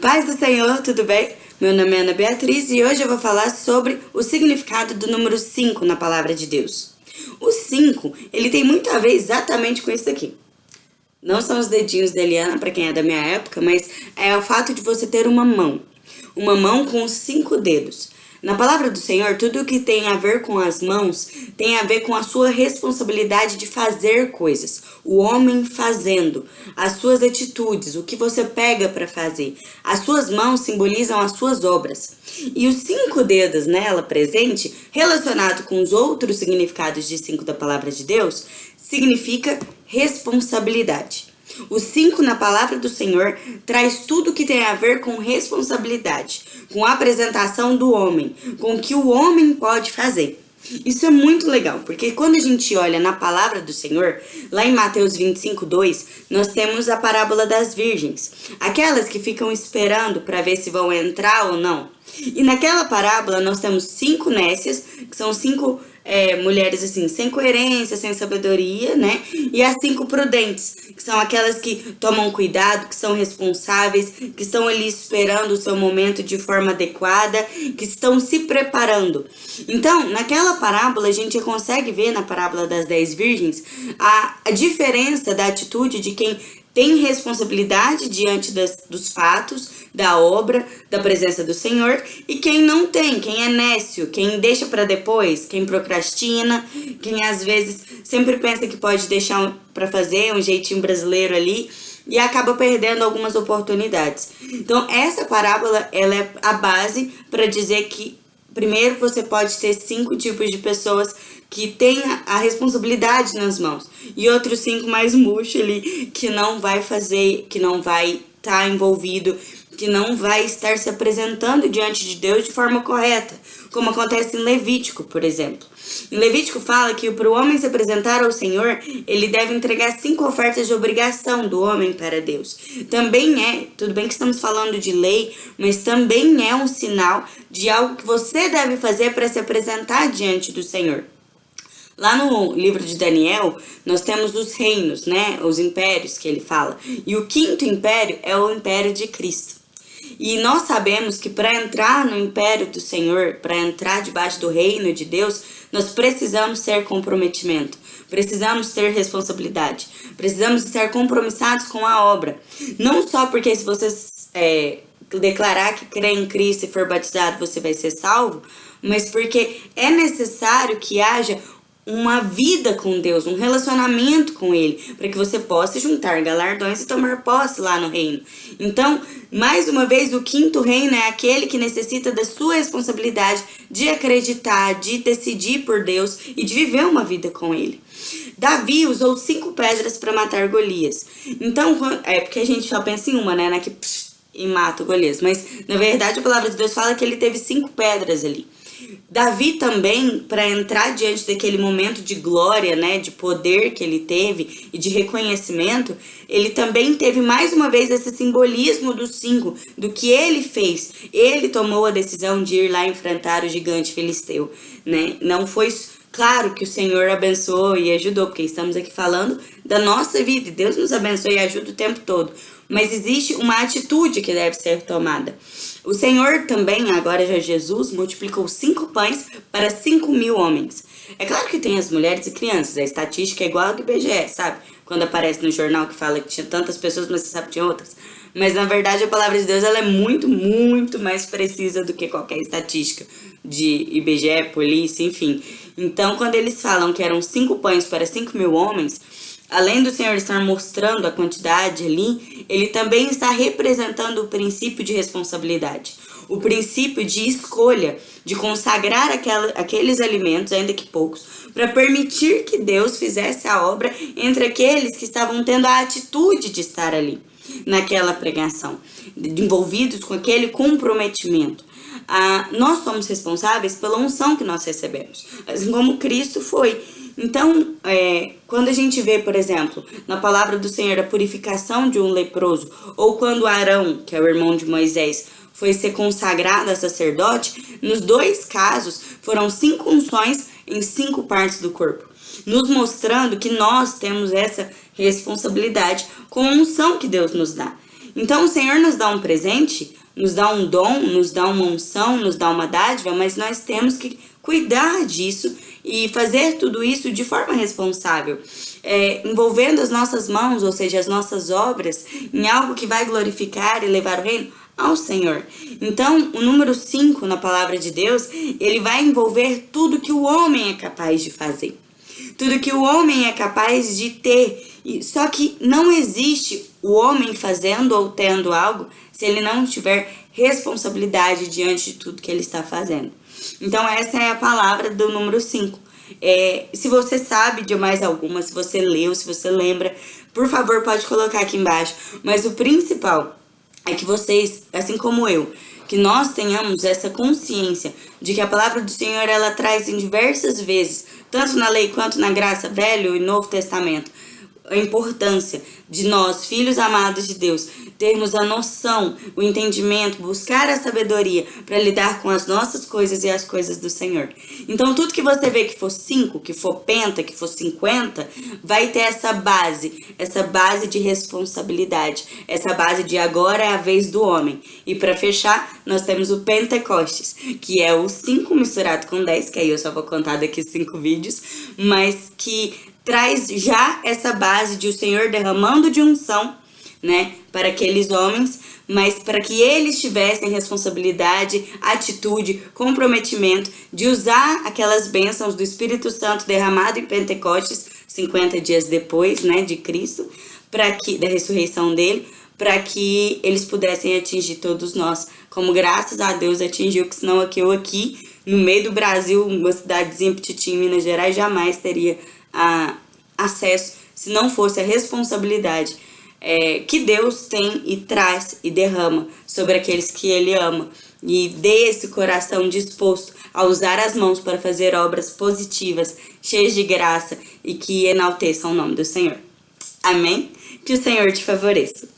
Paz do Senhor, tudo bem? Meu nome é Ana Beatriz e hoje eu vou falar sobre o significado do número 5 na palavra de Deus. O 5, ele tem muito a ver exatamente com isso daqui. Não são os dedinhos da Eliana, para quem é da minha época, mas é o fato de você ter uma mão. Uma mão com cinco dedos. Na palavra do Senhor, tudo que tem a ver com as mãos tem a ver com a sua responsabilidade de fazer coisas. O homem fazendo, as suas atitudes, o que você pega para fazer. As suas mãos simbolizam as suas obras. E os cinco dedos nela presente, relacionado com os outros significados de cinco da palavra de Deus, significa responsabilidade. O 5 na palavra do Senhor traz tudo que tem a ver com responsabilidade, com a apresentação do homem, com o que o homem pode fazer. Isso é muito legal, porque quando a gente olha na palavra do Senhor, lá em Mateus 25, 2, nós temos a parábola das virgens. Aquelas que ficam esperando para ver se vão entrar ou não. E naquela parábola nós temos cinco nécias, que são cinco é, mulheres assim, sem coerência, sem sabedoria, né? E as cinco prudentes, que são aquelas que tomam cuidado, que são responsáveis, que estão ali esperando o seu momento de forma adequada, que estão se preparando. Então, naquela parábola, a gente consegue ver na parábola das dez virgens a, a diferença da atitude de quem tem responsabilidade diante das, dos fatos, da obra, da presença do Senhor, e quem não tem, quem é nécio, quem deixa para depois, quem procrastina, quem às vezes sempre pensa que pode deixar para fazer um jeitinho brasileiro ali e acaba perdendo algumas oportunidades. Então, essa parábola ela é a base para dizer que Primeiro, você pode ter cinco tipos de pessoas que têm a responsabilidade nas mãos. E outros cinco mais murcho ali, que não vai fazer, que não vai estar tá envolvido, que não vai estar se apresentando diante de Deus de forma correta. Como acontece em Levítico, por exemplo. Em Levítico fala que para o homem se apresentar ao Senhor, ele deve entregar cinco ofertas de obrigação do homem para Deus. Também é, tudo bem que estamos falando de lei, mas também é um sinal de algo que você deve fazer para se apresentar diante do Senhor. Lá no livro de Daniel, nós temos os reinos, né? Os impérios que ele fala. E o quinto império é o império de Cristo. E nós sabemos que para entrar no império do Senhor, para entrar debaixo do reino de Deus, nós precisamos ter comprometimento, precisamos ter responsabilidade, precisamos estar compromissados com a obra. Não só porque se você é, declarar que crê em Cristo e for batizado, você vai ser salvo, mas porque é necessário que haja uma vida com Deus, um relacionamento com Ele, para que você possa juntar galardões e tomar posse lá no reino. Então, mais uma vez, o quinto reino é aquele que necessita da sua responsabilidade de acreditar, de decidir por Deus e de viver uma vida com Ele. Davi usou cinco pedras para matar Golias. Então, é porque a gente só pensa em uma, né? Na que psh, e mata o Golias. Mas, na verdade, a palavra de Deus fala que ele teve cinco pedras ali. Davi também, para entrar diante daquele momento de glória, né, de poder que ele teve e de reconhecimento, ele também teve mais uma vez esse simbolismo dos cinco, do que ele fez. Ele tomou a decisão de ir lá enfrentar o gigante filisteu, né? Não foi Claro que o Senhor abençoou e ajudou, porque estamos aqui falando da nossa vida. E Deus nos abençoa e ajuda o tempo todo. Mas existe uma atitude que deve ser tomada. O Senhor também, agora já Jesus, multiplicou cinco pães para cinco mil homens. É claro que tem as mulheres e crianças, a estatística é igual ao do IBGE, sabe? Quando aparece no jornal que fala que tinha tantas pessoas, mas você sabe que tinha outras. Mas na verdade a palavra de Deus ela é muito, muito mais precisa do que qualquer estatística de IBGE, polícia, enfim. Então quando eles falam que eram cinco pães para cinco mil homens, além do Senhor estar mostrando a quantidade ali, ele também está representando o princípio de responsabilidade. O princípio de escolha, de consagrar aqueles alimentos, ainda que poucos, para permitir que Deus fizesse a obra entre aqueles que estavam tendo a atitude de estar ali naquela pregação, envolvidos com aquele comprometimento. Ah, nós somos responsáveis pela unção que nós recebemos, assim como Cristo foi. Então, é, quando a gente vê, por exemplo, na palavra do Senhor a purificação de um leproso, ou quando Arão, que é o irmão de Moisés, foi ser consagrado a sacerdote, nos dois casos foram cinco unções em cinco partes do corpo, nos mostrando que nós temos essa responsabilidade com a unção que Deus nos dá. Então o Senhor nos dá um presente, nos dá um dom, nos dá uma unção, nos dá uma dádiva, mas nós temos que cuidar disso e fazer tudo isso de forma responsável, é, envolvendo as nossas mãos, ou seja, as nossas obras, em algo que vai glorificar e levar o reino ao Senhor. Então, o número 5 na palavra de Deus, ele vai envolver tudo que o homem é capaz de fazer. Tudo que o homem é capaz de ter. Só que não existe o homem fazendo ou tendo algo se ele não tiver responsabilidade diante de tudo que ele está fazendo. Então, essa é a palavra do número 5. É, se você sabe de mais alguma, se você leu, se você lembra, por favor, pode colocar aqui embaixo. Mas o principal é que vocês, assim como eu, que nós tenhamos essa consciência de que a palavra do Senhor ela traz em diversas vezes, tanto na lei quanto na graça, Velho e Novo Testamento, a importância de nós, filhos amados de Deus, termos a noção, o entendimento, buscar a sabedoria para lidar com as nossas coisas e as coisas do Senhor. Então, tudo que você vê que for 5, que for penta, que for 50, vai ter essa base, essa base de responsabilidade, essa base de agora é a vez do homem. E para fechar, nós temos o Pentecostes, que é o 5 misturado com 10, que aí eu só vou contar daqui cinco vídeos, mas que traz já essa base de o Senhor derramando de unção, né, para aqueles homens, mas para que eles tivessem responsabilidade, atitude, comprometimento de usar aquelas bênçãos do Espírito Santo derramado em Pentecostes, 50 dias depois, né, de Cristo, para que da ressurreição dele, para que eles pudessem atingir todos nós, como graças a Deus atingiu, que senão aqui eu aqui, no meio do Brasil, uma cidadezinha petitinha em Minas Gerais, jamais teria a, acesso se não fosse a responsabilidade é, que Deus tem e traz e derrama sobre aqueles que Ele ama. E dê esse coração disposto a usar as mãos para fazer obras positivas, cheias de graça e que enalteçam o nome do Senhor. Amém? Que o Senhor te favoreça.